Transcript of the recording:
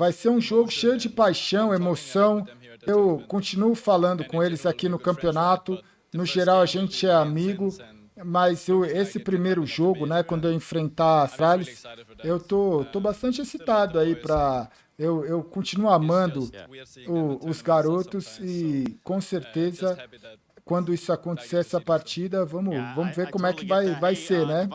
vai ser um jogo cheio de paixão, emoção. Eu continuo falando com eles aqui no campeonato. No geral, a gente é amigo, mas eu, esse primeiro jogo, né, quando eu enfrentar a Astralis, eu tô, tô bastante excitado aí para eu, eu continuo amando o, os garotos e com certeza quando isso acontecer, essa partida, vamos, vamos ver como é que vai, vai ser, né?